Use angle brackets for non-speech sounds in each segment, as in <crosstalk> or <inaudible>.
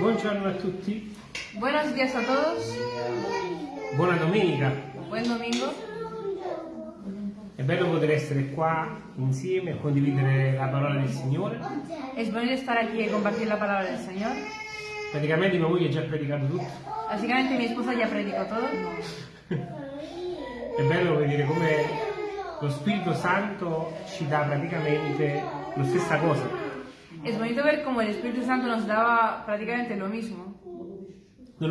Buongiorno a tutti, Buenos días a todos, buona domenica. buen domingo. È bello poter essere qua insieme e condividere la parola del Signore. Es bonito estar aquí y compartir la palabra del Señor. Praticamente mia moglie ha già predicato tutto. Básicamente mi esposa ya predicó todo. È bello vedere come lo Spirito Santo ci dà praticamente la stessa cosa. Es bonito ver cómo el Espíritu Santo nos daba prácticamente lo mismo,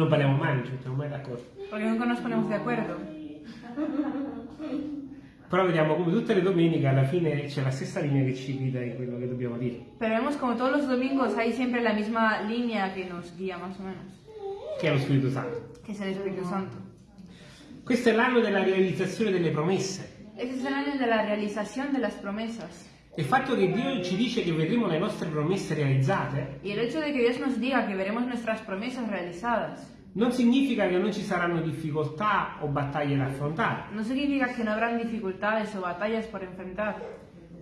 parliamo mai, non ci mettiamo mai d'accordo. porque nunca nos ponemos de acuerdo. Però vediamo come tutte le domeniche alla fine c'è la stessa linea che ci guida in quello che dobbiamo dire, Pero vemos como todos los domingos hay siempre la misma línea que nos guía más o menos, che è lo Spirito Santo. que es el Espíritu Santo. Questo è l'anno della realizzazione delle promesse. Este es el año de la realización de las promesas. Il fatto che Dio ci dice che vedremo le nostre promesse realizzate Y el hecho de que Dios nos diga que veremos nuestras promesas realizadas non significa che non ci saranno difficoltà o battaglie da affrontare. no significa que no habrán dificultades o batallas por enfrentar.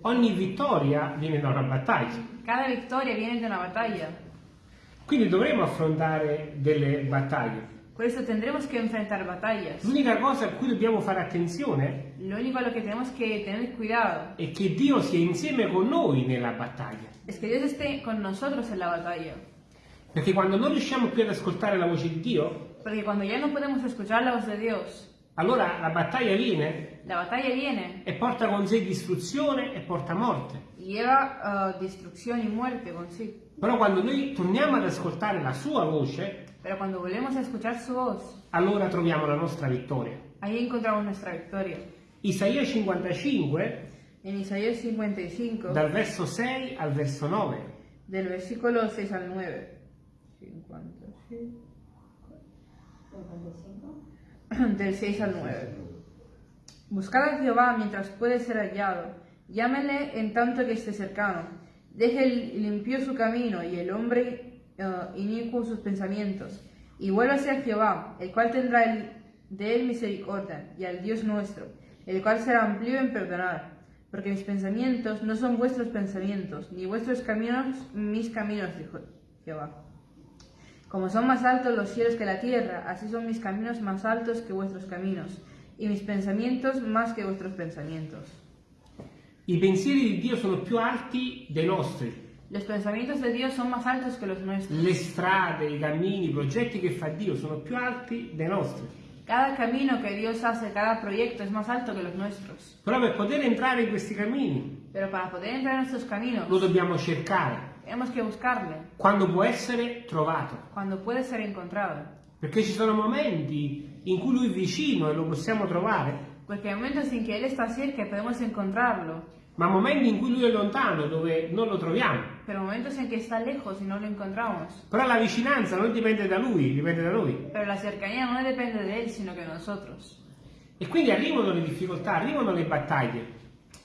Ogni vittoria viene da una battaglia. Cada victoria viene de una batalla. Quindi dovremo affrontare delle battaglie. Por eso tendremos que enfrentar batallas. L'unica cosa a cui dobbiamo fare attenzione a lo que tenemos que tener cuidado è che Dio sia insieme con noi nella battaglia. es que Dios esté con nosotros en la batalla. Perché quando non riusciamo più ad ascoltare la voce di Dio, Porque cuando ya no podemos escuchar la voz de Dios, allora la battaglia viene la batalla viene e porta con sé distruzione e porta morte. y lleva uh, destrucción y muerte consigo. Però quando noi torniamo ad ascoltare la sua voce, Pero cuando volvemos a escuchar su voz, allora troviamo la nostra vittoria. ahí encontramos nuestra victoria. Isaia 55, En Isaías 55, dal verso 6 al verso 9. del versículo 6 al 9. 56. <clears throat> Del 6 al 9. Buscad a Jehová mientras puede ser hallado. Llámenle en tanto que esté cercano. Deje el limpio su camino y el hombre inicuo sus pensamientos. Y vuélvase a Jehová, el cual tendrá el- de él misericordia, y al Dios nuestro, el cual será amplio en perdonar. Porque mis pensamientos no son vuestros pensamientos, ni vuestros caminos mis caminos, dijo Jehová. Como son más altos los cielos que la tierra, así son mis caminos más altos que vuestros caminos, y mis pensamientos más que vuestros pensamientos. I pensieri di Dio sono più alti dei nostri. Los pensamientos de Dios son más altos que los nuestros. Le strade, i cammini, i progetti che fa Dio sono più alti dei nostri. Cada camino que Dios hace, cada proyecto es más alto que los nuestros. Però per poter entrare in questi cammini Pero para poder entrar en nuestros caminos, lo dobbiamo cercare tenemos que buscarle, quando può essere trovato. cuando puede ser encontrado. Perché ci sono momenti in cui Lui è vicino e lo possiamo trovare, Porque hay momentos en que Él está cerca y podemos encontrarlo, ma momenti in cui Lui è lontano dove non lo troviamo. pero momentos en que está lejos y no lo encontramos. Però la vicinanza non dipende da Lui, dipende da noi. Pero la cercanía no depende de Él, sino que nosotros. E quindi arrivano le difficoltà, arrivano le battaglie.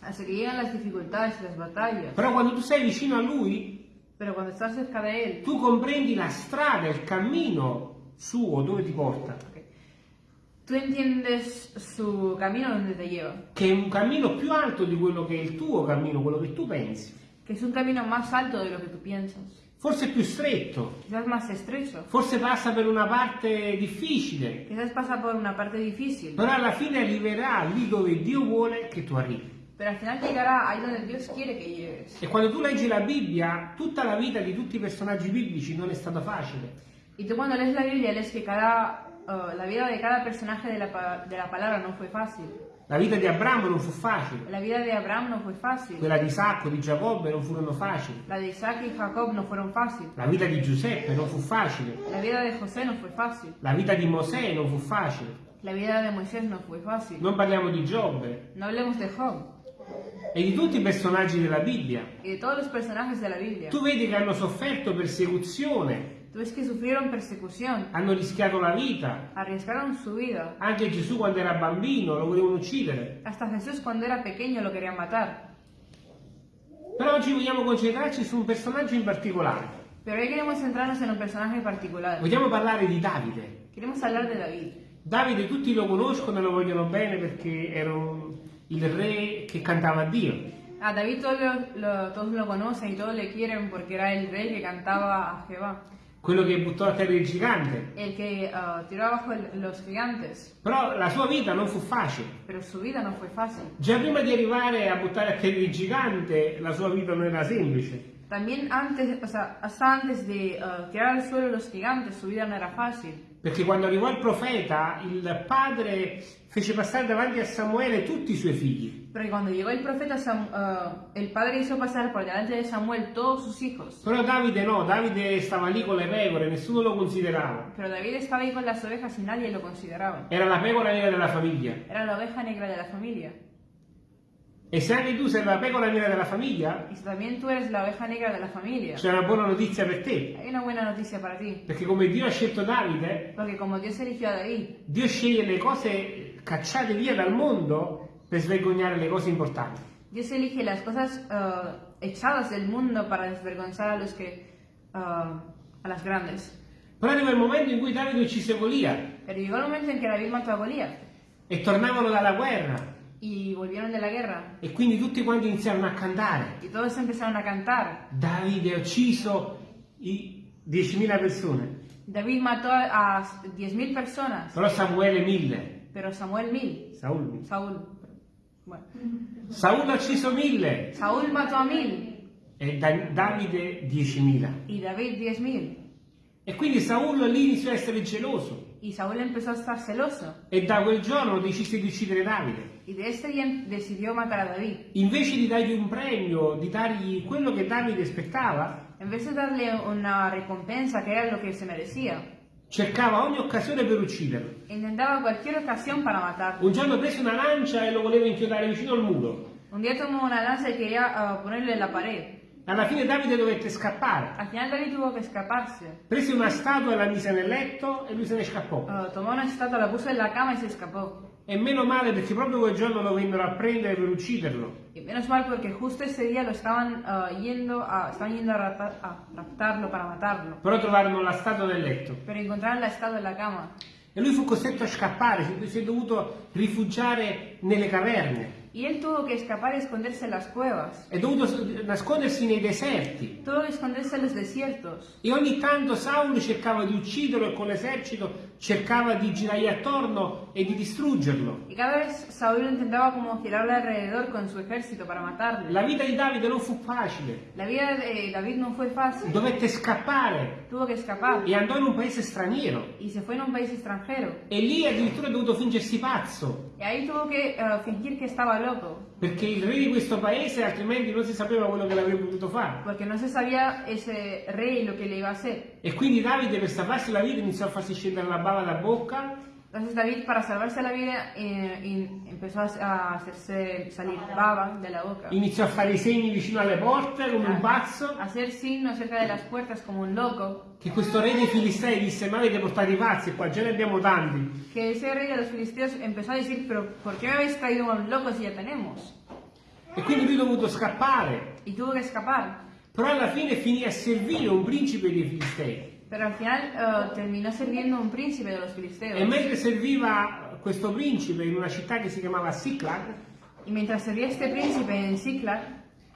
Así que llegan las dificultades y las batallas. Però quando tu sei vicino a Lui, Pero cuando estás cerca de Él, tu comprendi la strada, il cammino suo dove ti porta, tú entiendes su camino donde te lleva. che è un cammino più alto di quello che è il tuo cammino, quello che tu pensi. Que es un camino más alto de lo que tú piensas. Forse è più stretto, Quizás más estrecho. forse passa per una parte difficile, Quizás pasa por una parte difícil. però alla fine arriverà lì dove Dio vuole che tu arrivi. Pero al final llegará ahí donde Dios quiere que llegues. E quando tu leggi la Bibbia, tutta la vita di tutti i personaggi biblici non è stata facile. Y tú cuando lees la Biblia lees que cada, uh, la vida de cada personaje de la, pa- de la palabra no fue fácil. La vita di Abramo non fu facile, La vida de Abraham no fue fácil. quella di Isacco, di Giacobbe non furono facili, La de Isaac y Jacob no fueron fácil. la vita di Giuseppe non fu facile, La vida de José no fue fácil. la vita di Mosè non fu facile. La vida de Moisés no fue fácil. Non parliamo di Giobbe No hablemos de Job e di tutti i personaggi della Bibbia. y de todos los personajes de la Biblia. Tu vedi che hanno sofferto persecuzione, Tú ves que sufrieron persecución, hanno rischiato la vita. arriesgaron su vida. Anche Gesù quando era bambino lo volevano uccidere. Hasta Jesús cuando era pequeño lo querían matar. Però oggi vogliamo concentrarci su un personaggio in particolare. Pero hoy queremos centrarnos en un personaje particular. Vogliamo parlare di Davide. Queremos hablar de David. Davide tutti lo conoscono e lo vogliono bene perché era il re che cantava a Dio. A David todos lo, lo- todos lo conocen y todos le quieren porque era el rey que cantaba a Jehová. Quello che buttò a terra il gigante. el que ah, tiró abajo el- los gigantes. Però la sua vita non fu facile. No. Già prima di arrivare a buttare a terra il gigante, la sua vita non era semplice. También antes, o sea, hasta antes de ah, tirar al suelo los gigantes, su vida no era fácil. Perché quando arrivò il profeta, il padre fece passare davanti a Samuele tutti i suoi figli. Porque cuando llegó el profeta, Sam- ah, el padre hizo pasar por delante de Samuel todos sus hijos. Però Davide no, Davide stava lì con le pecore, nessuno lo considerava. Pero David estaba ahí con las ovejas y nadie lo consideraba. Era la pecora nera della famiglia. Era la oveja negra de la E se anche tu sei la pecora nera della famiglia, Y si también tú eres la oveja negra de la familia, c'è una buona notizia per te. hay una buena noticia para ti. Perché come Dio ha scelto Davide, Porque como Dios eligió a David, Dio sceglie le cose cacciate via dal mondo per svergognare le cose importanti. Dios elige las cosas ah, echadas del mundo para desvergonzar a los que ah, a las grandes. Però arriva il momento in cui Davide uccise Golia Pero llegó el momento en que David mató a Goliat e tornavano dalla guerra y volvieron de la guerra e quindi tutti quanti iniziarono a cantare. y todos empezaron a cantar. Davide ha ucciso i 10.000 persone, David mató a, a 10.000 personas, però Samuele 1000. pero Samuel mil. Saul. Saúl. Bueno, Saul ha ucciso 1000 Saúl mató a mil e Da- Davide 10.000. y David 10.000. E quindi Saul lì iniziò a essere geloso Y Saúl empezó a estar celoso e da quel giorno decise di uccidere Davide. y de este día decidió matar a David. Invece di dargli un premio, di dargli quello che Davide aspettava, En vez de darle una recompensa que era lo que se merecía, cercava ogni occasione per ucciderlo. intentaba cualquier ocasión para matarlo. Un giorno prese una lancia e lo voleva inchiodare vicino al muro. Un día tomó una lanza y quería ah, ponerle en la pared. Alla fine Davide dovette scappare. Al final David tuvo que escaparse. Prese una statua e la mise nel letto e lui se ne scappò. Ah, tomó una estatua, la puso en la cama y se escapó. E meno male perché proprio quel giorno lo vennero a prendere per ucciderlo. Y menos mal porque justo ese día lo estaban ah, yendo a, estaban yendo a, raptar- a raptarlo para matarlo. Però trovarono la statua nel letto. Pero encontraron la estatua en la cama. E lui fu costretto a scappare, si è dovuto rifugiare nelle caverne. Y él tuvo que escapar y esconderse en las cuevas. È dovuto nascondersi nei deserti. Tuvo que esconderse en los desiertos. E ogni tanto Saul cercava di ucciderlo e con l'esercito cercava di girargli attorno e di distruggerlo. Y cada vez Saúl intentaba como girarle alrededor con su ejército para matarle. La vita di Davide non fu facile. La vida de David no fue fácil. Dovette scappare Tuvo que escapar. e andò in un paese straniero. Y se fue en un país extranjero. E lì addirittura ha dovuto fingersi pazzo. Y ahí tuvo que eh, fingir que estaba loco. Perché il re di questo paese altrimenti non si sapeva quello che l'avrebbe potuto fare. Porque no se sabía ese rey lo que le iba a hacer. E quindi Davide per salvarsi la vita iniziò a farsi scendere la bava da bocca Entonces David, para salvarse la vida, eh, in- empezó a, hacerse salir baba de la boca. iniziò a fare i segni vicino alle porte come un pazzo. A hacer signos cerca de las puertas como un loco. Che questo re dei Filistei disse: Ma avete portato i pazzi qua, già ne abbiamo tanti. Que ese rey de los filisteos empezó a decir, pero ¿por qué me habéis traído a un loco si ya tenemos? E quindi lui ha dovuto scappare. Y tuvo que escapar. Però alla fine finì a servire un principe dei Filistei. Pero al final eh, terminó sirviendo un príncipe de los filisteos. E mentre serviva questo principe in una città che si chiamava Siclag, Y mientras servía este príncipe en Ziklag,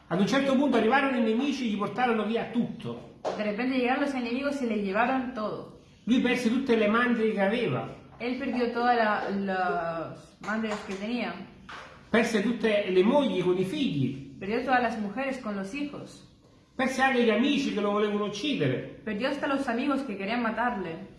ad un certo punto arrivarono i nemici e gli portarono via tutto. de repente llegaron los enemigos y le llevaron todo. Lui perse tutte le mandrie che aveva, Él perdió todas la- las madres que tenía. perse tutte le mogli con i figli, Perdió todas las mujeres con los hijos. Perse anche gli amici che lo volevano uccidere. Perdió hasta los amigos que querían matarle.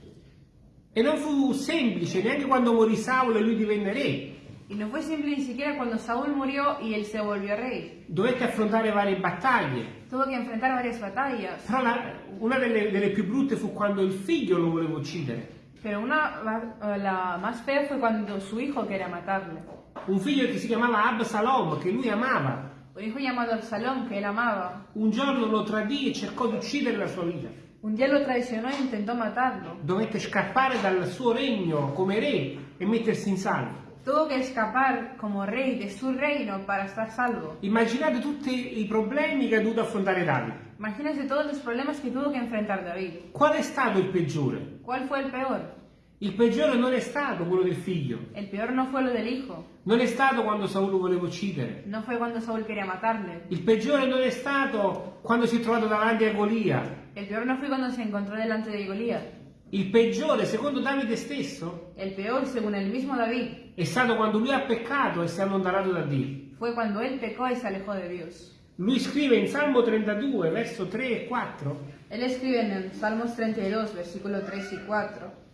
E non fu semplice, neanche quando morì Saulo e lui divenne re. Y no fue simple ni siquiera cuando Saúl murió y él se volvió rey. Dovette affrontare varie battaglie. Tuvo que enfrentar varias batallas. Però la- una delle, delle più brutte fu quando il figlio lo voleva uccidere. Pero una, la, la más fea fue cuando su hijo quería matarle. Un figlio che si chiamava Absalom, che lui amava. Un hijo llamado Absalón que él amaba. Un giorno lo tradì e cercò di uccidere la sua vita. Un día lo traicionó e intentó matarlo. Dovette scappare dal suo regno come re e mettersi in salvo. Tuvo que escapar como rey de su reino para estar salvo. Immaginate tutti i problemi che ha dovuto affrontare Davide. Imagínense todos los problemas que tuvo que enfrentar David. Qual è stato il peggiore? ¿Cuál fue el peor? Il peggiore non è stato quello del figlio, El peor no fue lo del hijo, non è stato quando Saul lo voleva uccidere. no fue cuando Saúl quería matarle. Il peggiore non è stato quando si è trovato davanti a Golia. El peor no fue cuando se encontró delante de Goliat. Il peggiore, secondo Davide stesso, El peor, según el mismo David, è stato quando lui ha peccato e si è allontanato da Dio. fue cuando él pecó y se alejó de Dios. Lui scrive in Salmo 32, verso 3 e 4, Él escribe en Salmos 32, versículo 3 y 4.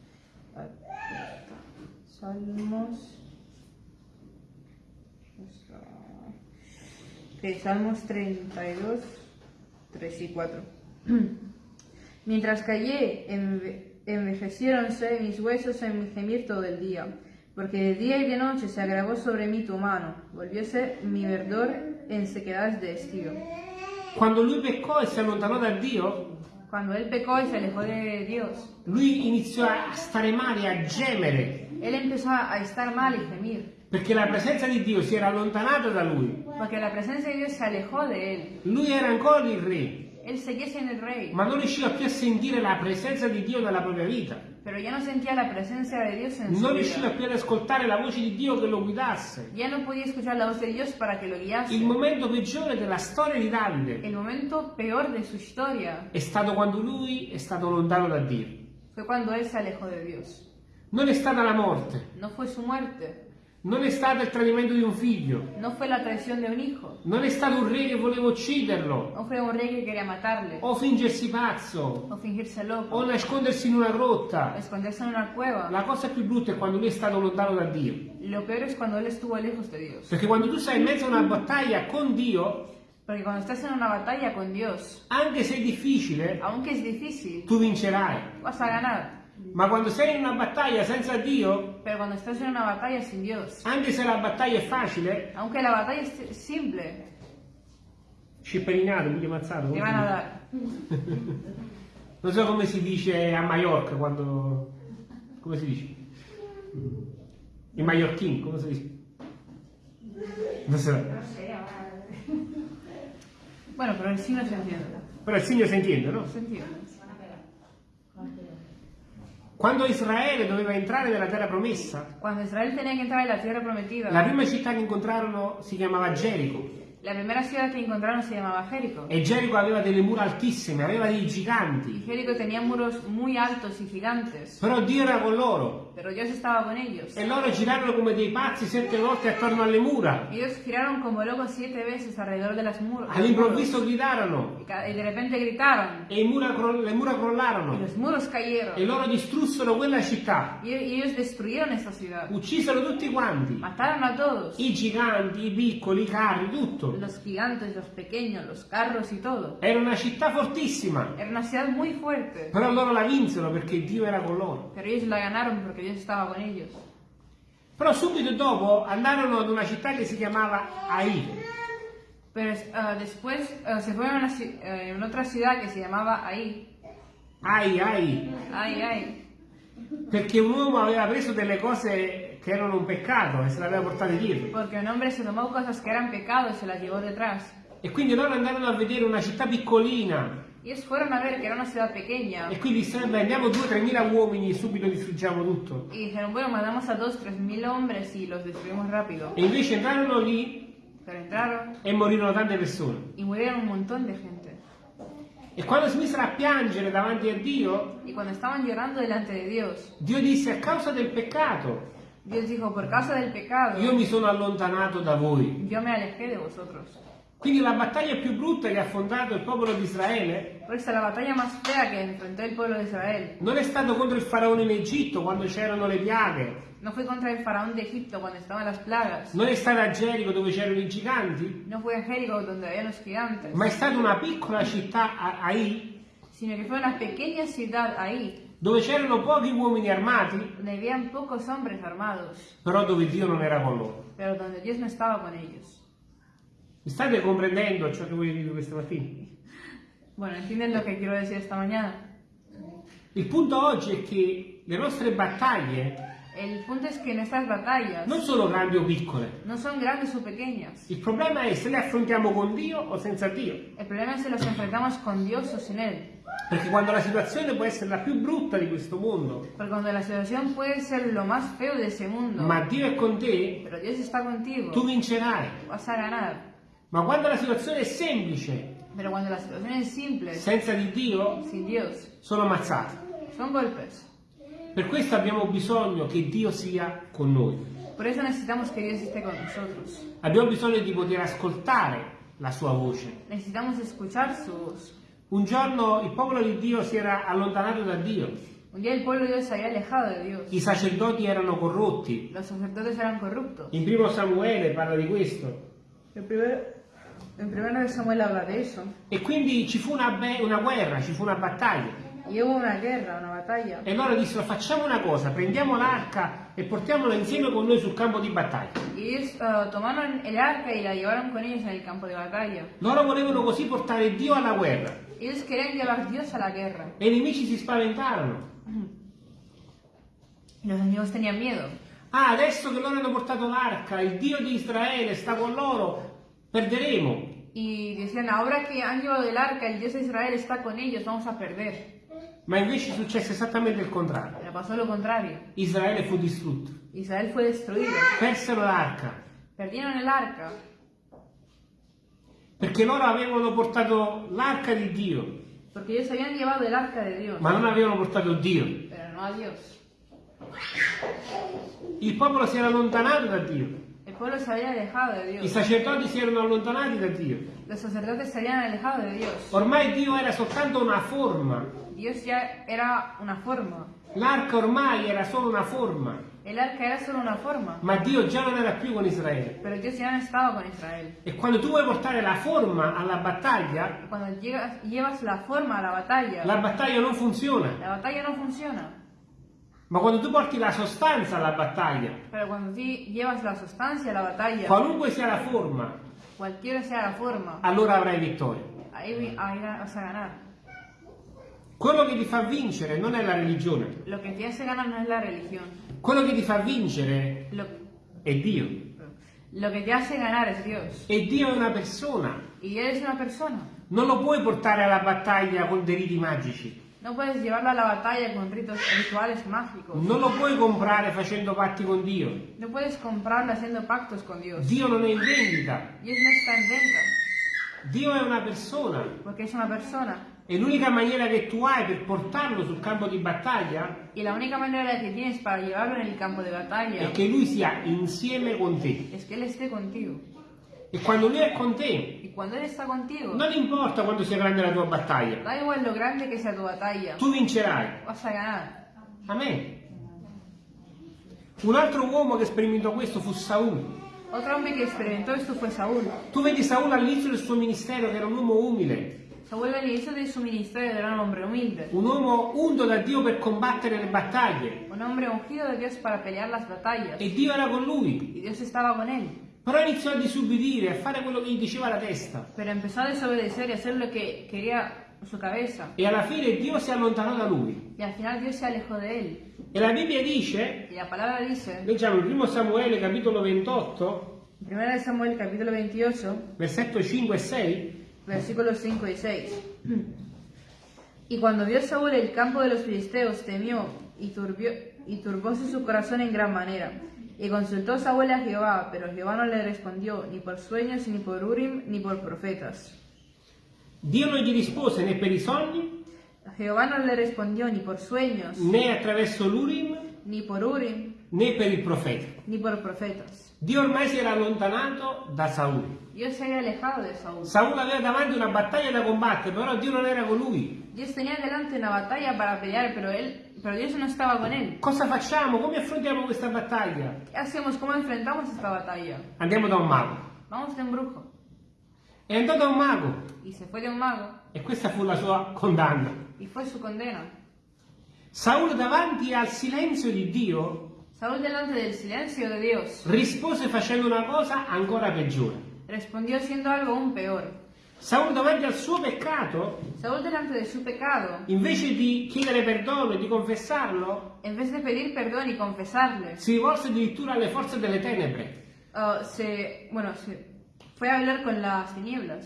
Salmos. Ok, Salmos 32, 3 y 4. <clears throat> Mientras callé, enve- envejeciéronse mis huesos en mi gemir todo el día, porque de día y de noche se agravó sobre mí tu mano, volvióse mi verdor en sequedades de estío. quando lui peccò e si allontanò da Dio, Cuando él pecó y se alejó de Dios, lui iniziò a stare male, a gemere, él empezó a estar mal y gemir, perché la presenza di Dio si era allontanata da lui. porque la presencia de Dios se alejó de él. Lui era ancora il re, Él seguía siendo el rey, ma non riusciva più a sentire la presenza di Dio nella propria vita. pero ya no sentía la presencia de Dios en su Non riusciva più ad ascoltare la voce di Dio che lo guidasse. Ya no podía escuchar la voz de Dios para que lo guiase. Il momento peggiore della storia di Davide El momento peor de su historia è stato quando lui è stato lontano da Dio. fue cuando él se alejó de Dios. Non è stata la morte, No fue su muerte, non è stato il tradimento di un figlio, no fue la traición de un hijo, non è stato un re che voleva ucciderlo, no fue un rey que quería matarle, o fingersi pazzo, o fingirse o loco, nascondersi in una o grotta. esconderse en una cueva. La cosa più brutta è quando lui è stato lontano da Dio. Lo peor es cuando él estuvo lejos de Dios. Perché quando tu sei in mezzo a una battaglia con Dio, Porque cuando estás en una batalla con Dios, anche se è difficile, aunque es difícil, tu vincerai. vas a ganar. Ma quando sei in una battaglia senza Dio, Dios, anche se la battaglia è facile, aunque la batalla es simple, scipperinato, quindi ammazzato. te come van si a dice? dar. <laughs> Non so come si dice a Mallorca quando... come si dice? In mallorquín, come si dice? Non so. Bueno, pero el sí no se entiende. Però il segno si entiende, no? Entiende. Quando Israele doveva entrare nella terra promessa, Cuando Israel tenía que entrar en la tierra prometida, la prima città che incontrarono si chiamava Gerico. La primera ciudad que encontraron se llamaba Jerico. E Gerico aveva delle mura altissime, aveva dei Y giganti. Jerico tenía muros muy altos y gigantes, Però Dio era con loro. pero Dios estaba con ellos. E loro girarono come dei pazzi sette volte attorno alle mura. Ellos giraron como locos siete veces alrededor de las muros. All'improvviso gridarono Y y de repente gritaron, e mura le mura y crollarono. los muros cayeron. E loro distrussero quella città. Y y ellos destruyeron esa ciudad. Uccisero tutti quanti. Mataron a todos. I giganti, i piccoli, i carri, tutto. Los gigantes, los pequeños, los carros y todo. Era una città fortissima. Era una ciudad muy fuerte. Però loro la vinsero perché Dio era con loro. Pero ellos la ganaron porque Dios estaba con ellos. Però subito dopo andarono ad una città che si chiamava Ai. Pero ah, después ah, se fueron a una, eh, en otra ciudad que se llamaba Ahí. Ai, ai. Ay, ay. Perché un uomo aveva preso delle cose che erano un peccato e se le aveva portate dietro. Porque un hombre se tomó cosas que eran pecado y se las llevó detrás. E quindi loro andarono a vedere una città piccolina. Ellos fueron a ver que era una ciudad pequeña. E quindi dissero, beh, andiamo 2-3 mila uomini e subito distruggiamo tutto. Y dijeron, bueno, mandamos a dos, tres mil hombres y los destruimos rápido. E invece entrarono lì Pero entraron e morirono tante persone. y murieron un montón de gente. E quando si misero a piangere davanti a Dio, Y cuando estaban llorando delante de Dios, Dio disse, a causa del peccato, Dios dijo, por causa del pecado, io mi sono allontanato da voi. yo me alejé de vosotros. Quindi la battaglia più brutta che ha affrontato il popolo di Israele Por eso la batalla más fea que enfrentó el pueblo de Israel non è stato contro il faraone in Egitto quando c'erano le piaghe, no fue contra el faraón de Egipto cuando estaban las plagas, non è stata a Gerico dove c'erano i giganti, no fue en Jericó donde había los gigantes, ma è stata una piccola città a Ai sino que fue una pequeña ciudad ahí, dove c'erano pochi uomini armati, donde habían pocos hombres armados, però dove Dio non era con loro. pero donde Dios no estaba con ellos. Mi state comprendendo ciò che voglio dire questa mattina? Bueno, ¿entienden lo que quiero decir esta mañana? Il punto oggi è che le nostre battaglie El punto es que en estas batallas non sono grandi o piccole. no son grandes o pequeñas. Il problema è se le affrontiamo con Dio o senza Dio. El problema es si los enfrentamos con Dios o sin Él. Perché quando la situazione può essere la più brutta di questo mondo, Porque cuando la situación puede ser lo más feo de ese mundo, ma Dio è con te, contigo, tu vincerai. vas a ganar. Ma quando la situazione è semplice, Pero cuando la situación es simple, senza di Dio, sin Dios, sono ammazzati. son golpes. Per questo abbiamo bisogno che Dio sia con noi. Por eso necesitamos que Dios esté con nosotros. Abbiamo bisogno di poter ascoltare la sua voce. Necesitamos escuchar su voz. Un giorno il popolo di Dio si era allontanato da Dio, Un día el pueblo de Dios se había alejado de Dios. i sacerdoti erano corrotti. Los sacerdotes eran corruptos. In primo Samuele parla di questo. En primero, en primero de Samuel habla de eso. E quindi ci fu una, una guerra, ci fu una battaglia. Hubo una guerra, una batalla. E loro dissero facciamo una cosa, prendiamo l'arca e portiamola insieme con noi sul campo di battaglia. Y ellos eh, tomaron el arca y la llevaron con ellos en el campo de batalla. Loro volevano così portare Dio alla guerra. Ellos querían llevar Dios a la guerra. E i nemici si spaventarono. Y los enemigos tenían miedo. Ah, adesso che loro hanno portato l'arca, il Dio di Israele sta con loro, perderemo. Y decían, ahora que han llevado el arca, el Dios de Israel está con ellos, vamos a perder. Ma invece successe esattamente il contrario. Pero pasó lo contrario. Israele fu distrutto. Israel fue destruido. Persero l'arca Perdieron el arca perché loro avevano portato l'arca di Dio, porque ellos habían llevado el arca de Dios, ma non avevano portato Dio. pero no a Dios. Il popolo si era allontanato da Dio. El pueblo se había alejado de I Dios. sacerdoti si erano allontanati da Dio. Los sacerdotes se habían alejado de Dios. Ormai Dio era soltanto una forma. Dios ya era una forma. L'arca ormai era solo una forma. El arca era solo una forma. Ma Dio già non era più con Israele. Pero Dios ya no estaba con Israel. E quando tu vuoi portare la forma alla battaglia, Cuando llegas- llevas la forma a la batalla, la battaglia non funziona. la batalla no funciona. Ma quando tu porti la sostanza alla battaglia, Pero cuando ti llevas la sustancia a la batalla, qualunque sia la forma, cualquiera sea la forma, allora avrai vittoria. ahí, vas a ganar. Quello che ti fa vincere non è la religione. Lo que te hace ganar no es la religión. Quello che ti fa vincere Lo, è Dio. lo que te hace ganar es Dios. E Dio è una persona. Y Él es una persona. Non lo puoi portare alla battaglia con dei riti magici. No puedes llevarlo a la batalla con ritos rituales mágicos. Non lo puoi comprare facendo patti con Dio. No puedes comprarlo haciendo pactos con Dios. Dio non è in vendita. Dios no está en venta, Dio è una persona. porque es una persona. E l'unica maniera che tu hai per portarlo sul campo di battaglia Y la única manera que tienes para llevarlo en el campo de batalla è che lui sia insieme con te. es que Él esté contigo. E quando lui è con te, Y cuando Él está contigo, non importa quanto sia grande la tua battaglia, da igual lo grande que sea tu batalla, tu vincerai. vas a ganar. Amen. Un altro uomo che sperimentò questo fu Saul. Otro hombre que experimentó esto fue Saúl. Tu vedi Saul all'inizio del suo ministero che era un uomo umile, Saúl al inicio de su ministerio era un hombre humilde, un uomo unto da Dio per combattere le battaglie. un hombre ungido de Dios para pelear las batallas. E Dio era con lui. Y Dios estaba con él. Però iniziò a disubbidire, a fare quello che gli diceva la testa. Pero empezó a desobedecer y a hacer lo que quería su cabeza. E alla fine Dio si allontanò da lui. Y al final Dios se alejó de él. E la Bibbia dice, Y la palabra dice, leggiamo il primo Samuele capitolo 28, en 1 Samuel capítulo 28, versetto 5 e 6, versículos 5 y 6. Y cuando vio Saúl el campo de los filisteos, temió y, turbió, y turbóse su corazón en gran manera. Y consultó Saúl a Jehová, pero Jehová no le respondió ni por sueños, ni por Urim, ni por profetas. Dio non gli rispose né per i sogni, Jehová no le respondió ni por sueños, né attraverso l'Urim, ni por Urim, né per il profeta. ni por profetas. Dio ormai si era allontanato da Saul. Saúl. Saul aveva davanti una battaglia da combattere, però Dio non era con lui. Pelear, pero él, pero. Cosa facciamo? Come affrontiamo questa battaglia? Andiamo da un mago. Un brujo. È andato da un mago un mago e questa fu la sua condanna. Saul davanti al silenzio di Dio Saúl delante del silencio de Dios rispose facendo una cosa ancora peggiore. respondió siendo algo aún peor. Saul davanti al suo peccato, Saúl delante de su pecado, invece di chiedere perdono e di confessarlo, en vez de pedir perdón y confesarle, si rivolse addirittura alle forze delle tenebre. uh, se, bueno, se fue a hablar con las tinieblas.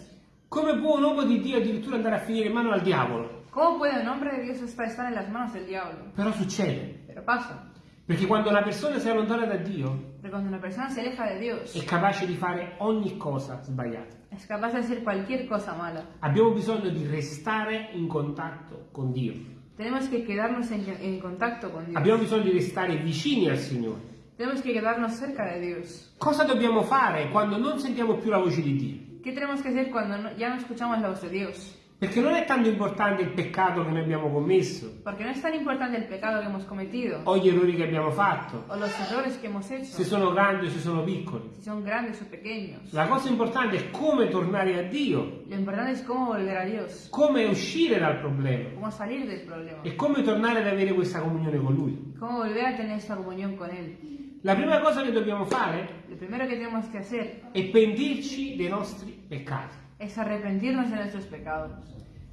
Come può un uomo di Dio addirittura andare a finire in mano al diavolo? ¿Cómo puede un hombre de Dios estar en las manos del diablo? Però succede. Pero pasa. Perché quando una persona si allontana da Dio Dios, è capace di fare ogni cosa sbagliata. cosa mala. Abbiamo bisogno di restare in contatto con Dio. Tenemos que quedarnos en, en contacto con Dios. Abbiamo bisogno di restare vicini al Signore. Tenemos que quedarnos cerca de Dios. Cosa dobbiamo fare quando non sentiamo più la voce di Dio? ¿Qué tenemos que hacer cuando no- ya no escuchamos la voz de Dios? Perché non è tanto importante il peccato che noi abbiamo commesso Porque no es tan importante el pecado que hemos cometido o gli errori che abbiamo fatto, o los errores que hemos hecho, se sono grandi o se sono piccoli. si son grandes o pequeños. La cosa importante è come tornare a Dio, Lo importante es cómo volver a Dios, come uscire dal problema cómo salir del problema, e come tornare ad avere questa comunione con Lui. cómo volver a tener esta comunión con Él. La prima cosa che dobbiamo fare que hacer è pentirci dei nostri peccati. Es arrepentirnos de nuestros pecados.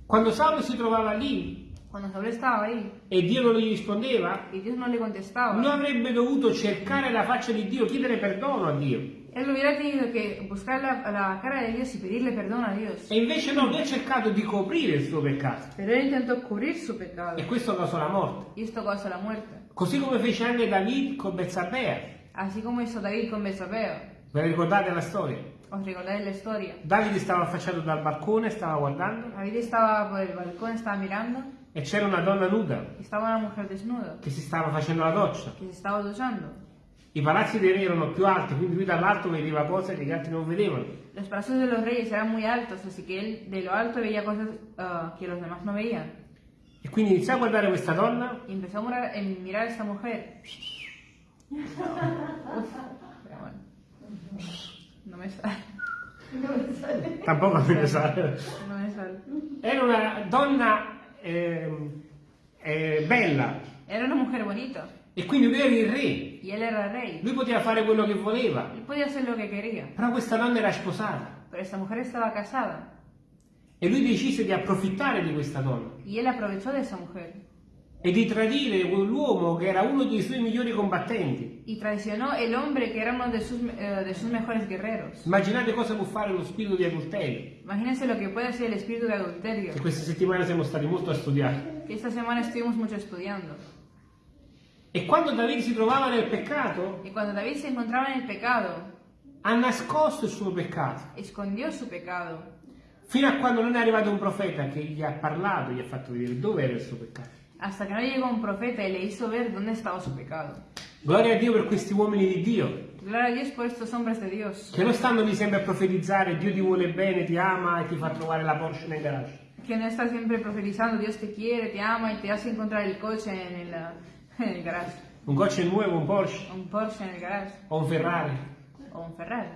Quando Saulo si trovava lì Cuando Saúl estaba ahí e Dio non gli rispondeva, y Dios no le contestaba, non avrebbe dovuto cercare la faccia di Dio, chiedere perdono a Dio. él hubiera tenido que buscar la, la cara de Dios y pedirle perdón a Dios. E invece no, lui ha cercato di coprire il suo peccato. Pero él intentó cubrir su pecado E questo causò la morte. y esto causó la muerte. Così come fece anche David con Bezzabea. Así como hizo David con Betsabé. Ve la ricordate la storia? ¿Os recordáis la historia? Davide stava affacciato dal balcone, stava guardando David estaba por el balcón, estaba mirando e c'era una donna nuda y estaba una mujer desnuda che si stava facendo la doccia. que se estaba duchando. I palazzi dei re erano più alti, quindi lui dall'alto vedeva cose che gli altri non vedevano. Los brazos de los reyes eran muy altos, así que él de lo alto veía cosas ah, que los demás no veían. E quindi iniziò a guardare questa donna Y empezó a mirar, a mirar a esta mujer. <laughs> Uf, pero bueno. No me sale. Tampoco me ne sa. No me sale. Era una donna ehm, eh, bella Era una mujer bonita e quindi lui era il re. y él era rey. Lui poteva fare quello che voleva, Él podía hacer lo que quería, però questa donna era sposata pero esta mujer estaba casada e lui decise di approfittare di questa donna y él aprovechó de esa mujer e di tradire quell'uomo che era uno dei suoi migliori combattenti. y traicionó el hombre que era uno de sus, eh, de sus mejores guerreros. Immaginate cosa può fare lo spirito di adulterio. Imagínense lo que puede hacer el espíritu de adulterio, Che questa settimana siamo stati molto a studiare. esta semana estuvimos mucho estudiando. E quando Davide si trovava nel peccato, Y cuando David se encontraba en el pecado, ha nascosto il suo peccato. escondió su pecado, Fino a quando non è arrivato un profeta che gli ha parlato, gli ha fatto vedere dove era il suo peccato. Hasta que no llegó un profeta y le hizo ver dónde estaba su pecado. Gloria a Dio per questi uomini di Dio, Gloria a Dios por estos hombres de Dios, che non stanno lì sempre a profetizzare, Dio ti vuole bene, ti ama e ti fa trovare la Porsche nel garage. que no está siempre profetizando, Dios te quiere, te ama y te hace encontrar el coche en el, ah, <laughs> en el garage, Un coche nuovo, un Porsche. Un Porsche en el garage. O un Ferrari, o un Ferrari.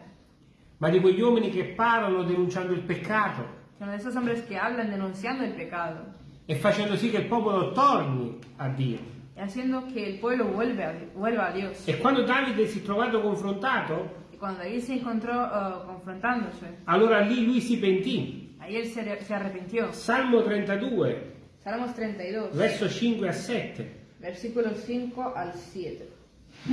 ma di quegli uomini che parlano denunciando il peccato. Son de esos hombres que hablan denunciando el pecado e facendo sì che il popolo torni a Dio. haciendo que el pueblo vuelva a, vuelva a Dios. E quando Davide si è trovato confrontato, Y cuando David se encontró ah, confrontándose, allora lì lui si pentì. ahí él se, se arrepintió. Salmo 32, Salmos 32, verso 5 a 7. versículos 5 al 7. <laughs>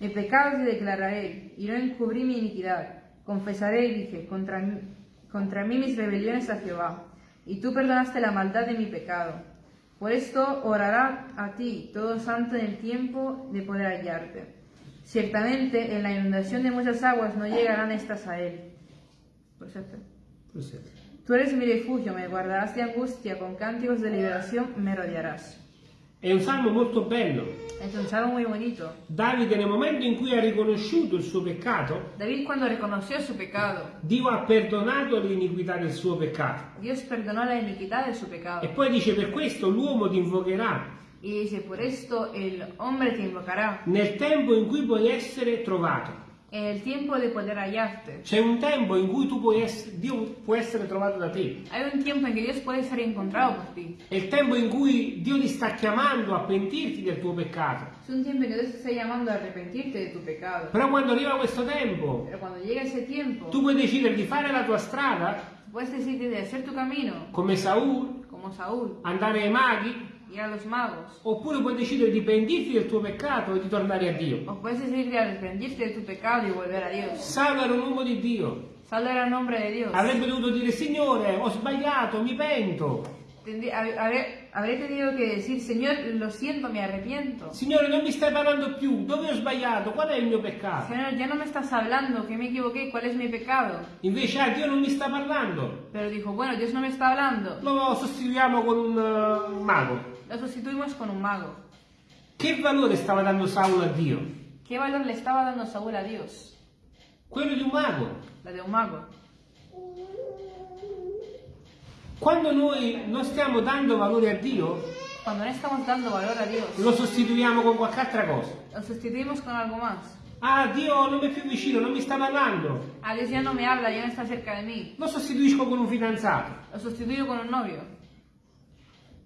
Mi pecado te declararé y no encubrí mi iniquidad. Confesaré y dije, contra mí, contra mí mis rebeliones a Jehová, y tú perdonaste la maldad de mi pecado. Por esto orará a ti todo santo en el tiempo de poder hallarte. Ciertamente en la inundación de muchas aguas no llegarán estas a él. Por cierto. Tú eres mi refugio, me guardarás de angustia, con cánticos de liberación me rodearás. È un salmo molto bello. Es un salmo muy bonito. Davide nel momento in cui ha riconosciuto il suo peccato, David cuando reconoció su pecado, Dio ha perdonato l'iniquità del suo peccato. Dios perdonó la iniquidad de su E poi dice per questo l'uomo ti invocherà Y dice, por esto el hombre te invocará nel tempo in cui puoi essere trovato. En el tiempo de poder hallarte. C'è un tempo in cui tu puoi essere, Dio può essere trovato da te. Hay un tiempo en que Dios puede ser encontrado por ti. È il tempo in cui Dio ti sta chiamando a pentirti del tuo peccato. Es un tiempo en que Dios te está llamando a arrepentirte de tu pecado. Però quando arriva questo tempo, tiempo, tu puoi decidere di fare la tua strada puedes decidir de hacer tu camino come Saul, Saúl, andare ai maghi, ir a los magos. Oppure puoi decidere di pentirti del tuo peccato e di tornare a Dio. O puedes decidir de arrepentirte de tu pecado y volver a Dios. Saulo era un uomo di Dio. Salvo era el nombre de Dios. Avrebbe dovuto dire, Signore, ho sbagliato, mi pento. Habré tenido que decir, Señor, lo siento, me arrepiento. Signore, non mi stai parlando più. Dove ho sbagliato? Qual è il mio peccato? Señor, ya no me estás hablando, que me equivoqué, ¿cuál es mi pecado? Invece, ah, Dio non mi sta parlando. Pero dijo, bueno, Dios no me está hablando. Lo sostituiamo con un eh, mago. Lo sustituimos con un mago. Che valore stava dando Saulo a Dio? ¿Qué valor le estaba dando Saúl a Dios? Quello di un mago. La de un mago. Quando noi non stiamo dando valore a Dio, Cuando no estamos dando valor a Dios, lo sostituiamo con qualche altra cosa. lo sustituimos con algo más. Ah, Dio non mi è più vicino, non mi sta parlando. A Dios ya no me habla, ya no está cerca de mí. Lo sostituisco con un fidanzato. Lo sustituyo con un novio.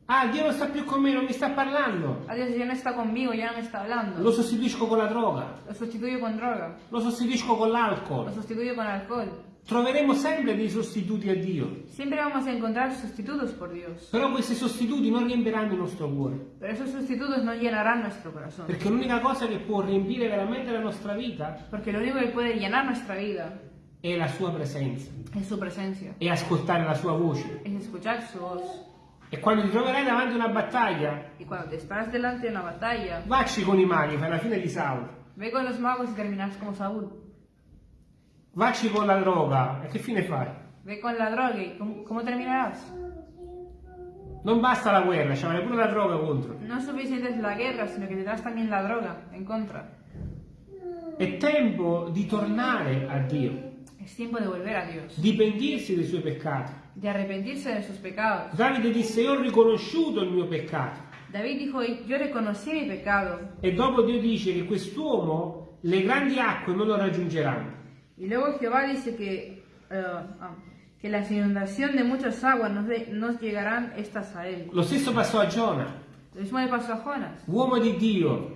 Ah, Dio non sta più con me, non mi sta parlando. A Dios ya no está conmigo, ya no me está hablando. Lo sostituisco con la droga. Lo sustituyo con droga. Lo sostituisco con Lo l'alcol. sustituyo con alcohol. Troveremo sempre dei sostituti a Dio. Siempre vamos a encontrar sustitutos por Dios. Però questi sostituti non riempiranno il nostro cuore. Pero esos sustitutos no llenarán nuestro corazón. Perché l'unica cosa che può riempire veramente la nostra vita Porque lo único que puede llenar nuestra vida è la sua presenza. es su presencia. E ascoltare la sua voce. Es escuchar su voz. E quando ti troverai davanti a una battaglia, Y cuando te paras delante de una batalla, vacci con i maghi, fai la fine di Saulo. ve con los magos y terminarás como Saúl. Vacci con la droga, e che fine fai? Ve con la droga y ¿cómo, cómo terminarás? Non basta la guerra, ci vuole pure la droga contro. No es suficiente la guerra, sino que tendrás también la droga en contra. È tempo di tornare a Dio, Es tiempo de volver a Dios, di pentirsi dei suoi peccati. De arrepentirse de sus pecados. Davide disse, io ho riconosciuto il mio peccato. David dijo, yo reconocí mi pecado. E dopo Dio dice che quest'uomo le grandi acque non lo raggiungeranno. Y luego Jehová dice que, eh, ah, que las inundaciones de muchas aguas nos, de- nos llegarán estas a él. Lo stesso passò a Giona, Uomo di Dio,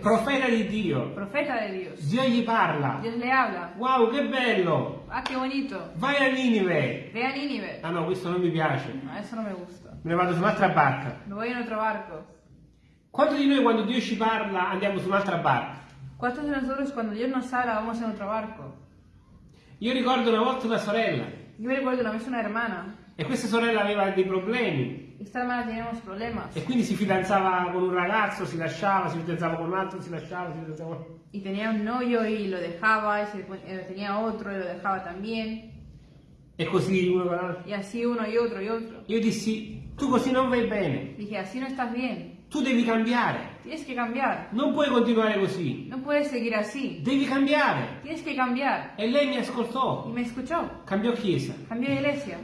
profeta di Dio. profeta de Dios. Dio gli parla. Dios le habla. Wow, che bello! Ah, qué bonito. Vai a Ninive. Ve a Nínive. Ah no, questo non mi piace. No, eso no me gusta. Me ne vado su un'altra barca. Me voy en otro barco. Quanto di noi quando Dio ci parla andiamo su un'altra barca? ¿Cuántos de nosotros cuando Dios nos habla vamos en otro barco? Io ricordo una volta una sorella Yo me recuerdo una vez una hermana. e questa sorella aveva dei problemi Esta hermana teníamos problemas. e quindi si fidanzava con un ragazzo, si lasciava, si fidanzava con un altro, si lasciava, si fidanzava con Y tenía un novio y lo dejaba, y se eh, tenía otro y lo dejaba también. e così uno con l'altro. Y así uno y otro y otro. Io dissi, tu così non vai bene, Dije, así no estás bien. tu devi cambiare, Tienes que cambiar. non puoi continuare così, No puedes seguir así. devi cambiare. Tienes que cambiar. E lei mi Y ascoltó, me escuchó. cambiò chiesa. Cambió de iglesia.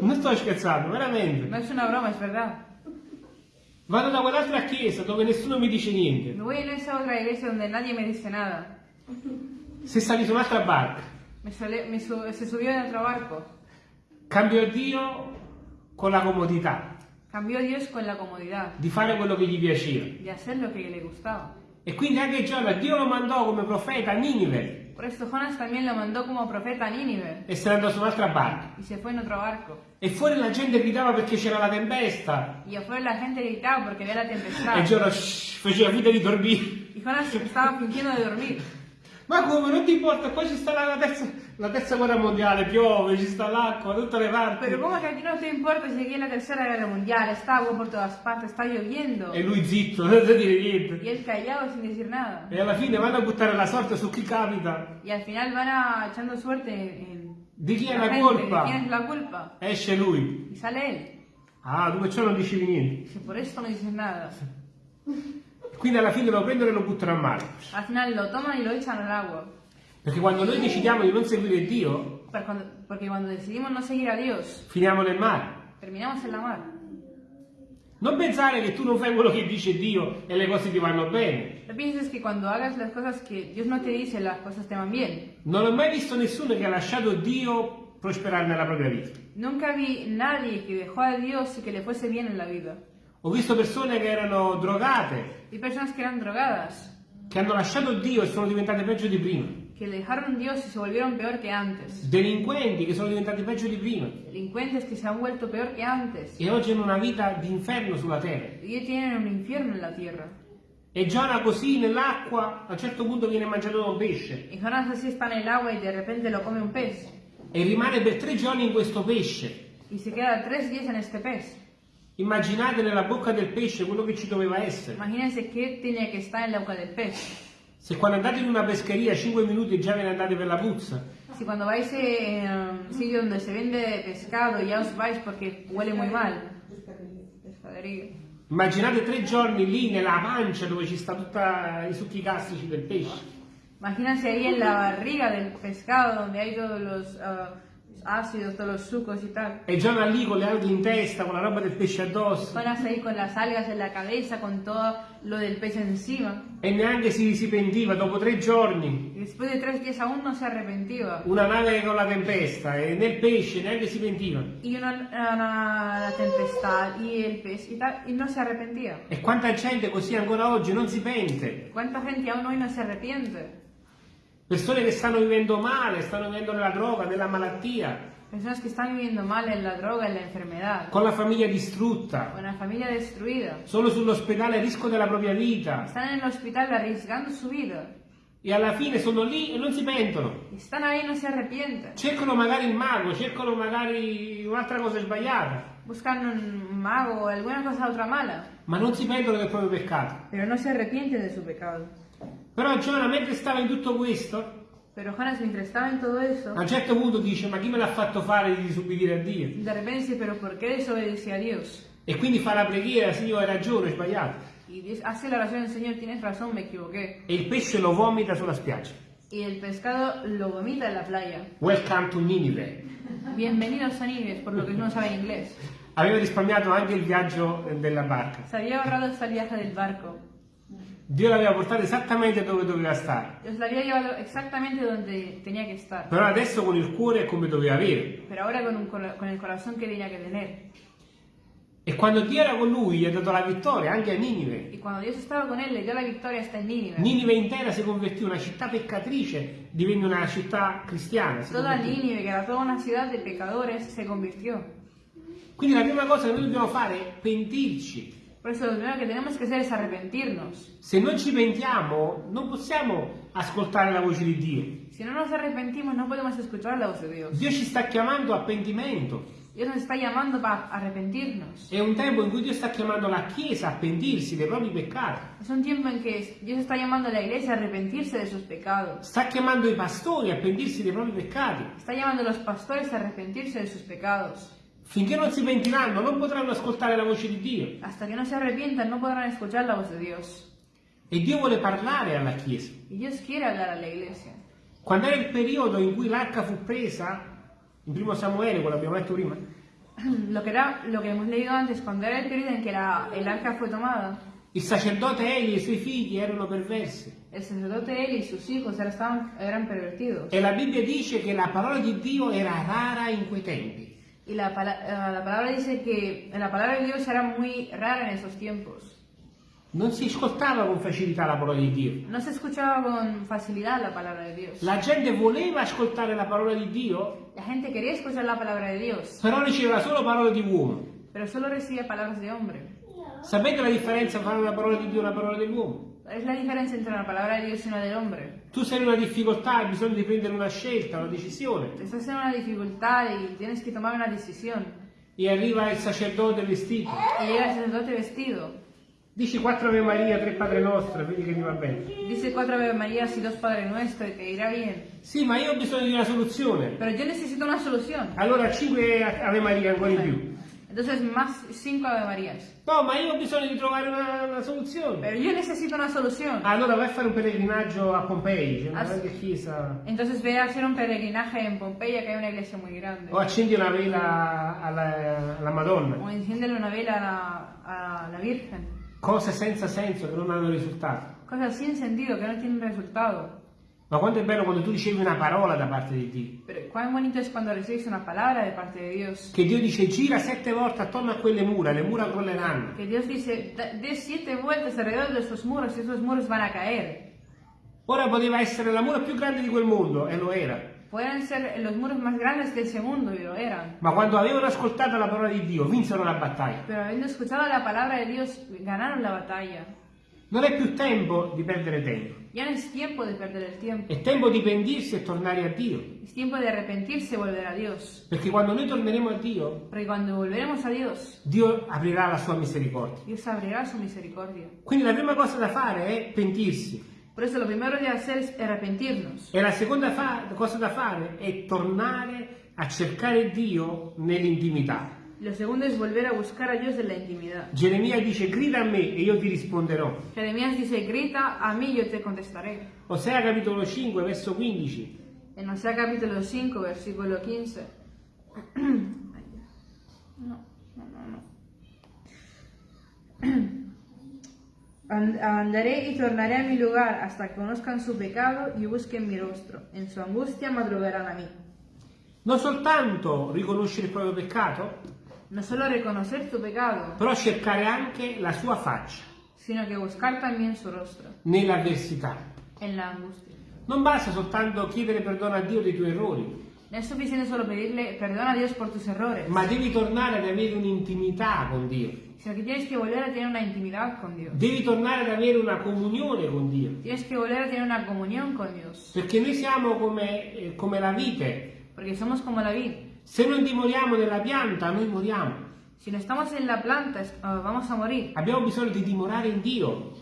Non sto scherzando, veramente. No es una broma, es verdad. Vado da quell'altra chiesa dove nessuno mi dice niente. Voy en esa otra iglesia donde nadie me dice nada. Se sali su un'altra barca, Me sole- me su- se subió en otro barco. cambio Dio con la comodità Cambió Dios con la comodidad di fare quello che gli piaceva. de hacer lo que le gustaba. E quindi anche Giona, Dio lo mandò come profeta a Ninive Por Jonas también lo mandó como profeta a Nínive e se ne andò su un'altra barca. y se fue en otro barco. E fuori la gente gridava perché c'era la tempesta. Y afuera la gente gritaba porque había la E tempestad. Giona shh, faceva finta di dormire. Y Jonas estaba fingiendo de dormir. Ma come, non ti importa? Poi ci sta la terza, la terza guerra mondiale, piove, ci sta l'acqua da tutte le parti. Pero ¿cómo que a ti no te importa si aquí en la tercera guerra mundial está agua por todas partes, está lloviendo? E lui zitto, <laughs> senza dire niente. Y él callado sin decir nada. E alla fine vanno a buttare la sorte su chi capita. Y al final van a, echando suerte en Di chi è la la colpa? quién es la culpa. Esce lui. Y sale él. Ah, tu perciò non dicevi niente. Por esto no dices nada. Quindi alla fine lo prendono e lo buttano a mare. Al final lo toman y lo echan al agua. Perché quando noi decidiamo di non seguire Dio, Pero cuando- porque cuando decidimos no seguir a Dios, finiamo nel mare. terminamos en la mar. Non pensare che tu non fai quello che dice Dio e le cose ti vanno bene. No pienses que cuando hagas las cosas que Dios no te dice, las cosas te van bien. Non ho mai visto nessuno che ha lasciato Dio prosperare nella propria vita. Nunca vi nadie que dejó a Dios y que le fuese bien en la vida. Ho visto persone che erano drogate, Vi personas que eran drogadas, che hanno lasciato Dio e sono diventate peggio di prima. Que dejaron Dios y se volvieron peor que antes. delinquenti che sono diventati peggio di prima Delincuentes que se han vuelto peor que antes. e oggi hanno una vita di inferno sulla terra. Y hoy tienen un infierno en la tierra. E Giona così nell'acqua a un certo punto viene mangiato da un pesce Y Jonás así está en el agua y de repente lo come un pez. e rimane per tre giorni in questo pesce. Y se queda tres días en este pez. Immaginate nella bocca del pesce quello che ci doveva essere. Imagínense qué tenía que estar en la boca del pez. Se quando andate in una pescheria 5 minuti già ve ne andate per la puzza, Si cuando vais eh, a un sitio donde se vende pescado ya os vais porque huele muy mal. Pescadería. immaginate tre giorni lì nella pancia dove ci sta tutti i succhi gastrici del pesce. Imagínense ahí en la barriga del pescado donde hay todos los ah, ácidos, todos los sucos y tal. E Giona lì con le alghe in testa, con la roba del pesce addosso, Jonas ahí con las algas en la cabeza, con todo lo del pez encima. e neanche si, si pentiva dopo tre giorni. Después de tres días aún no se arrepentía. Una nave con la tempesta e nel pesce neanche si pentiva. Y una, una- la tempestad y el pez y tal, y no se arrepentía. E quanta gente così ancora oggi non si pente. ¿Cuánta gente aún hoy no se arrepiente? Persone che stanno vivendo male, stanno vivendo nella droga, nella malattia, Personas que están viviendo mal en la droga, en la enfermedad, con la famiglia distrutta, con la familia destruida. solo sull'ospedale a rischio della propria vita. Están en el hospital arriesgando su vida. E alla fine sono lì e non si pentono. Están ahí y no se arrepienten. Cercano magari il mago, cercano magari un'altra cosa sbagliata, Buscan un mago o alguna cosa otra mala. ma non si pentono del proprio peccato. Pero no se arrepienten de su pecado. Però Giona, mentre stava in tutto questo, Pero Jonas, mientras estaba en todo eso, a un certo punto dice, ma chi me l'ha fatto fare di disobbedire a Dio? de repente dice, pero ¿por qué a Dios? E quindi fa la preghiera, Signore, hai ragione, hai sbagliato. Y Dios hace la oración, Señor, tienes razón, me equivoqué. E il pesce lo vomita sulla spiaggia. Y el pescado lo vomita en la playa. Welcome to Ninive. Bienvenidos a Nives, por lo que no saben inglés. Aveva risparmiato anche il viaggio della barca. Se había ahorrado el viaje del barco. Dio l'aveva portato esattamente dove doveva stare. Dios lo había llevado exactamente donde tenía que estar. Però adesso con il cuore è come doveva avere. Pero ahora con, un con el corazón que tenía que tener. E quando Dio era con lui, gli ha dato la vittoria anche a Ninive. Y cuando Dios estaba con él, le dio la victoria hasta en Nínive. Ninive intera si convertì, una città peccatrice divenne una città cristiana. si convertì. Nínive, que era toda una ciudad de pecadores, se convirtió. Quindi la prima cosa che noi dobbiamo fare è pentirci. Por eso lo primero que tenemos que hacer es arrepentirnos. Se non ci pentiamo, non possiamo ascoltare la voce di Dio. Si no nos arrepentimos, no podemos escuchar la voz de Dios. Dio ci sta chiamando a pentimento. Dios nos está llamando para arrepentirnos. È un tempo in cui Dio sta chiamando la Chiesa a pentirsi dei propri peccati. Es un tiempo en que Dios está llamando a la iglesia a arrepentirse de sus pecados. Sta chiamando i pastori a pentirsi dei propri peccati. Está llamando a los pastores a arrepentirse de sus pecados. Finché non si pentiranno, non potranno ascoltare la voce di Dio. Hasta que no se arrepientan, no podrán escuchar la voz de Dios. E Dio vuole parlare alla Chiesa. Y Dios quiere hablar a la iglesia. Quando era il periodo in cui l'arca fu presa, in primo Samuele, quello abbiamo letto prima, <clears throat> Lo que, era, lo que hemos leído antes, cuando era el periodo en que la- el arca fue tomada, il sacerdote Eli e i suoi figli erano perversi. el sacerdote él y sus hijos eran, eran pervertidos. E la Bibbia dice che la parola di Dio era rara in quei tempi. Y la, pala- eh, la palabra dice que la palabra de Dios era muy rara en esos tiempos. Non si ascoltava con facilità la parola di Dio. No se escuchaba con facilidad la palabra de Dios. La gente voleva ascoltare la parola di Dio, La gente quería escuchar la palabra de Dios, però riceveva solo parole di uomo. pero solo recibía palabras de hombre. Sapete la differenza tra una parola di Dio e una parola dell'uomo? Es la diferencia entre una palabra de Dios y una del hombre. Tu sei in una difficoltà, hai bisogno di prendere una scelta, una decisione. Estás en una dificultad y tienes que tomar una decisión. E arriva il sacerdote vestito. Y llega el sacerdote vestido. Dici quattro Ave Maria, tre Padre Nostro, vedi che ti va bene. Dice cuatro Ave Marías y dos Padre Nuestro y te irá bien. Sì, ma io ho bisogno di una soluzione. Pero yo necesito una solución. Allora cinque Ave Maria ancora in più. Entonces más cinco Ave Marías. No, ma io ho bisogno di trovare una, una soluzione. Pero yo necesito una solución. Allora vai a fare un pellegrinaggio a Pompei, c'è una Ah, grande chiesa. Entonces ve a hacer un peregrinaje en Pompeya, que hay una iglesia muy grande. O accendi una vela alla, alla Madonna. O enciéndele una vela a la, a la Virgen. Cose senza senso che non hanno risultato. Cosas sin sentido que no tienen resultado. Ma quanto è bello quando tu ricevi una parola da parte di Dio. Pero cuán bonito es cuando recibes una palabra de parte de Dios. Che Dio dice gira sette volte attorno a quelle mura, le mura crolleranno. Que Dios dice, "Da- dé siete vueltas alrededor de esos muros y esos muros van a caer. Ora poteva essere l'amore più grande di quel mondo, e lo era. Pueden ser los muros más grandes de ese mundo, y lo eran. Ma quando avevano ascoltato la parola di Dio, vinsero la battaglia. Pero habiendo escuchado la palabra de Dios, ganaron la batalla. Non è più tempo di perdere tempo. Ya no es tiempo de perder el tiempo. È tempo di pentirsi e tornare a Dio. Es tiempo de arrepentirse y volver a Dios. Perché quando noi torneremo a Dio, Porque cuando volveremos a Dios, Dio aprirà la sua misericordia. Dios abrirá su misericordia. Quindi la prima cosa da fare è pentirsi. Por eso lo primero de hacer es arrepentirnos. E la seconda cosa da fare è tornare a cercare Dio nell'intimità. Lo segundo es volver a buscar a Dios en la intimidad. Geremia dice grida a me e io ti risponderò. Jeremías dice, grita a mí, yo te contestaré. Osea capitolo 5 verso 15. En Osea capítulo 5, versículo 15. <clears throat> No, no, no, no. <clears throat> And- Andaré y tornaré a mi lugar hasta que conozcan su pecado y busquen mi rostro. En su angustia madrugarán a mí. Non soltanto riconoscere il proprio peccato, No solo reconocer tu pecado, però cercare anche la sua faccia sino que buscar también su rostro nell'avversità. en la angustia. Non basta soltanto chiedere perdono a Dio dei tuoi errori, No es suficiente solo pedirle perdón a Dios por tus errores, ma devi tornare ad avere un'intimità con Dio. sino que tienes que volver a tener una intimidad con Dios. Devi tornare ad avere una comunione con Dio. Tienes que volver a tener una comunión con Dios, Perché noi siamo come, eh, come la vite. porque somos como la vid. Se non dimoriamo nella pianta, noi moriamo. Si no estamos en la planta, ah, vamos a morir. Abbiamo bisogno di dimorare in Dio.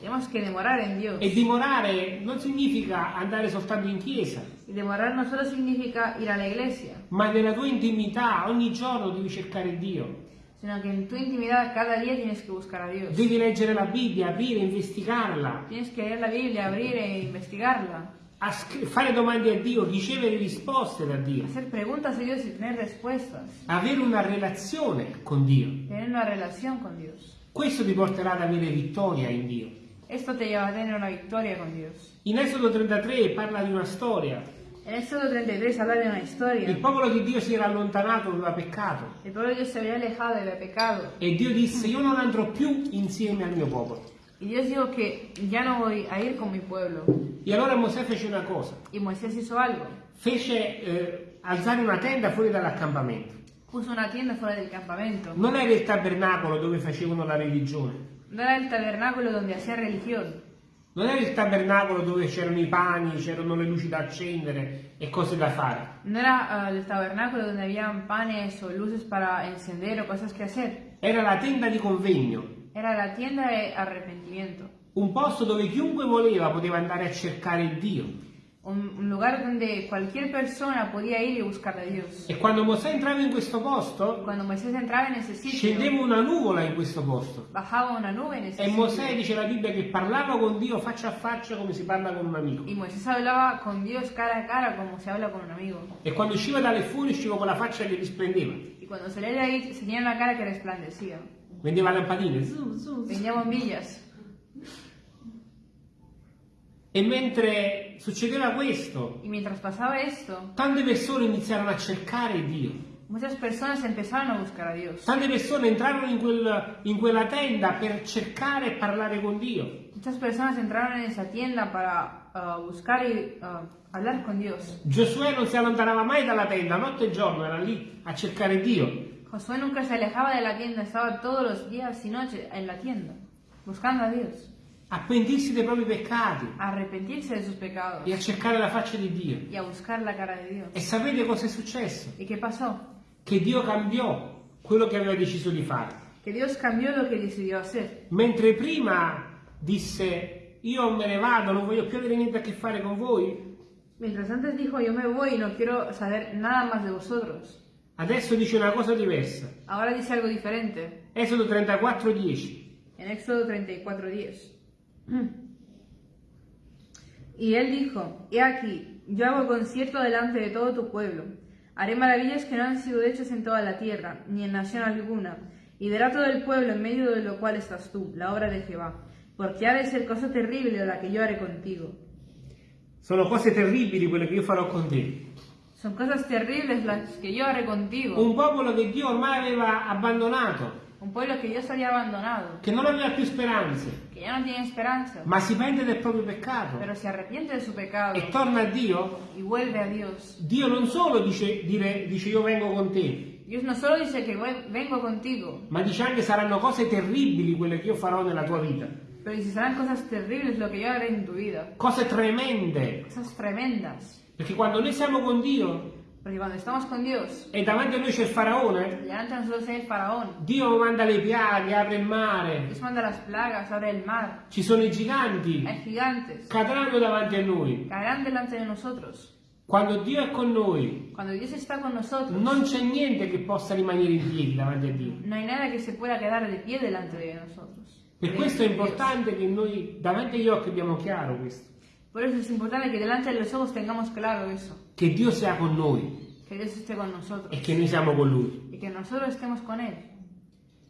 Dios. E dimorare non significa andare soltanto in chiesa, Y demorar no solo significa ir a la iglesia, ma nella tua intimità ogni giorno devi cercare Dio. sino que en tu intimidad cada día tienes que buscar a Dios. Devi leggere la Bibbia, aprire, investigarla, Tienes que leer la Biblia, abrir e investigarla, fare domande a Dio, ricevere risposte da Dio, avere una relazione con Dio. con. Questo ti porterà ad avere vittoria in Dio. Esto te lleva a tener una victoria con Dios. In Esodo 33 parla di una storia. En Éxodo 33 habla de una Il historia. popolo di Dio si era allontanato, aveva peccato. El pueblo de Dios se había alejado había pecado. E Dio disse, io non andrò più insieme al mio popolo. Y Dios dijo que ya no voy a ir con mi pueblo. E allora Mosè fece una cosa. Y Moisés hizo algo. Fece eh, alzare una tenda fuori dall'accampamento. Puso una tienda fuera del campamento. Non era il tabernacolo dove facevano la religione. No era el tabernáculo donde hacía religión. Non era il tabernacolo dove c'erano i pani, c'erano le luci da accendere e cose da fare. No era ah, el tabernáculo donde habían panes o luces para encender o cosas que hacer. Era la tenda di convegno, Era la tienda de arrepentimiento. un posto dove chiunque voleva poteva andare a cercare Dio. Un, lugar donde cualquier persona podía ir y buscar a Dios. E quando Mosè entrava in questo posto, sitio, scendeva una nuvola in questo posto. E. Mosè dice la Bibbia che parlava con Dio faccia a faccia come si parla con un amico. Con cara a cara un. E quando usciva dalle fuori usciva con la faccia che risplendeva. Y cuando salía de ahí tenía una cara que resplandecía. Vendeva lampadine. Tenía bombillas. E mentre succedeva questo, esto, tante persone iniziarono a cercare Dio. muchas personas empezaron a buscar a Dios. Tante persone entrarono in, quel- in quella tenda per cercare e parlare con Dio. Muchas personas entraron en esa tienda para ah, buscar y ah, hablar con Dios. Giosuè non si allontanava mai dalla tenda, notte e giorno era lì a cercare Dio. Josué nunca se alejaba de la tienda, estaba todos los días y noches en la tienda, buscando a Dios, a pentirsi dei propri peccati a arrepentirse de sus pecados e a cercare la faccia di Dio. y a buscar la cara de Dios. E sapete cosa è successo? ¿Y qué pasó? Che Dio cambiò quello che aveva deciso di fare. Que Dios cambió lo que decidió hacer. Mentre prima disse io me ne vado, non voglio più avere niente a che fare con voi, Mientras antes dijo, yo me voy y no quiero saber nada más de vosotros. Adesso dice una cosa diversa. Ahora dice algo diferente. Esodo 34, 10. En Éxodo 34:10. <clears throat> Y él dijo, He aquí, yo hago concierto delante de todo tu pueblo. Haré maravillas que no han sido hechas en toda la tierra, ni en nación alguna. Y verá todo el pueblo en medio de lo cual estás tú, la obra de Jehová. Porque ha de ser cosa terrible la que yo haré contigo. Sono cose terribili quelle che io farò con te. Son cosas terribles las que yo haré contigo. Un popolo che Dio ormai aveva abbandonato. Un pueblo que Dios había abandonado, che non aveva più speranze, que ya no tiene esperanza, ma si pente del proprio peccato pero se arrepiente de su pecado. E torna a Dio, y vuelve a Dios. Dio non solo dice, dire- dice io vengo con te, Dios no solo dice "Ven- vengo contigo, ma dice anche saranno cose terribili quelle che io farò nella tua vita, pero dice serán cosas terribles lo que yo haré en tu vida, cose tremende, cosas tremendas. Perché quando noi siamo con Dio Porque cuando estamos con Dios, e davanti a noi c'è il faraone, delante de nosotros hay el faraón. Dio manda le piaghe, apre il mare, Dios manda las plagas, abre el mar, ci sono i giganti, hay gigantes, cadranno davanti a noi. caerán delante de nosotros. Quando Dio è con noi, Cuando Dios está con nosotros, non c'è niente che possa rimanere in piedi davanti a Dio. no hay nada que se pueda quedar de pie delante de nosotros. Per questo è de Dios. importante che noi davanti agli occhi abbiamo chiaro questo, Por eso es importante que delante de los ojos tengamos claro eso, che Dio sia con noi que Dios esté con nosotros e che noi siamo con Lui. y que nosotros estemos con Él.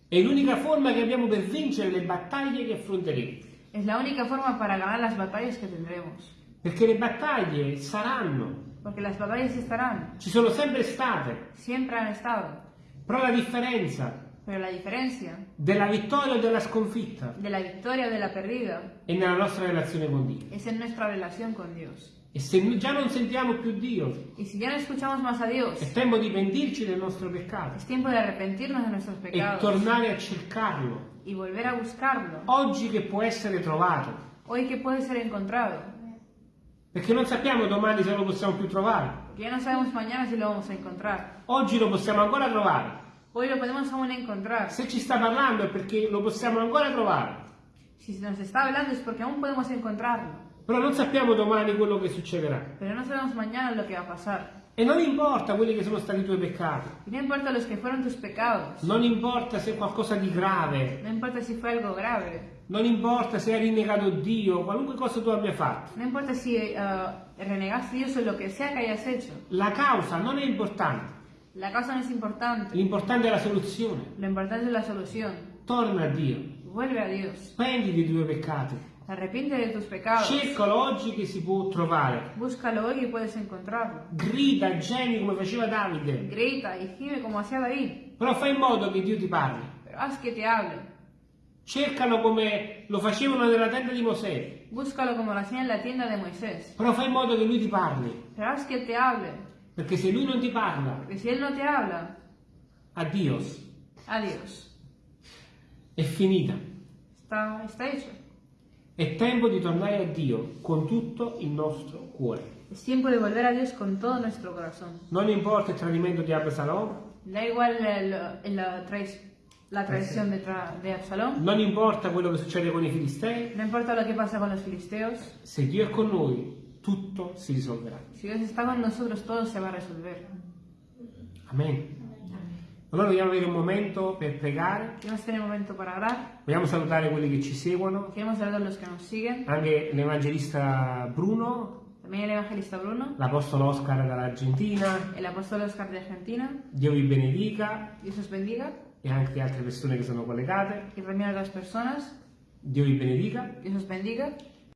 È l'unica forma che abbiamo per vincere le battaglie che affronteremo, Es la única forma para ganar las batallas que tendremos. perché le battaglie saranno, Porque las batallas estarán, ci sono sempre state, siempre han estado. però la differenza Pero la diferencia della vittoria o della sconfitta de la victoria o de la perdida è nella nostra relazione con Dio. es en nuestra relación con Dios. E se già non sentiamo più Dio, Y si ya no escuchamos más a Dios, è tempo di pentirci del nostro peccato es tiempo de arrepentirnos de nuestros e tornare a cercarlo. y volver a buscarlo. Oggi che può essere trovato, Hoy que puede ser encontrado, perché non sappiamo domani se lo possiamo più trovare. no. Oggi lo possiamo ancora trovare. Hoy lo podemos aún encontrar. Se ci sta parlando è perché lo possiamo ancora trovare. Si nos está hablando es porque aún podemos encontrarlo. Però non sappiamo domani quello che succederà. Pero no sabemos mañana lo que va a pasar. E non importa quelli che sono stati i tuoi peccati. Y no importa los que fueron tus pecados. Non importa se è qualcosa di grave. No importa si fue algo grave. Non importa se hai rinnegato Dio, qualunque cosa tu abbia fatto. No importa si eh, renegaste Dios o lo que sea que hayas hecho. La causa non è importante. La causa no es importante. L'importante è la soluzione. Lo importante es la solución. Torna a Dio. Vuelve a Dios. Prendi dei tuoi peccati. Arrepiente de tus pecados. Cercalo oggi che si può trovare. Búscalo hoy y puedes encontrarlo. Grida, gemi come faceva Davide. Grita y gime como hacía David. Però fai in modo che Dio ti parli. Pero haz que te hable. Cercalo come lo facevano nella tenda di Mosè. Búscalo como lo hacía en la tienda de Moisés. Però fai in modo che lui ti parli. Pero haz que te hable. Perché se lui non ti parla, Porque si Él no te habla, addios. adiós. È finita. Está, está hecho. È tempo di tornare a Dio con tutto il nostro cuore. Es tiempo de volver a Dios con todo nuestro corazón. Non importa il tradimento di Absalom, Da igual el- el- la, la traición de, tra- de Absalón. non importa quello che succede con i filistei, No importa lo que pasa con los filisteos. se Dio è con noi, tutto si risolverà. Si Dios está con nosotros, todo se va a resolver. Amen. Allora vogliamo avere un momento per pregare, vogliamo salutare quelli che ci seguono, anche l'evangelista Bruno, Bruno. l'apostolo Oscar dall'Argentina. Dio vi benedica bendiga. e anche altre persone che sono collegate. Dio vi benedica bendiga.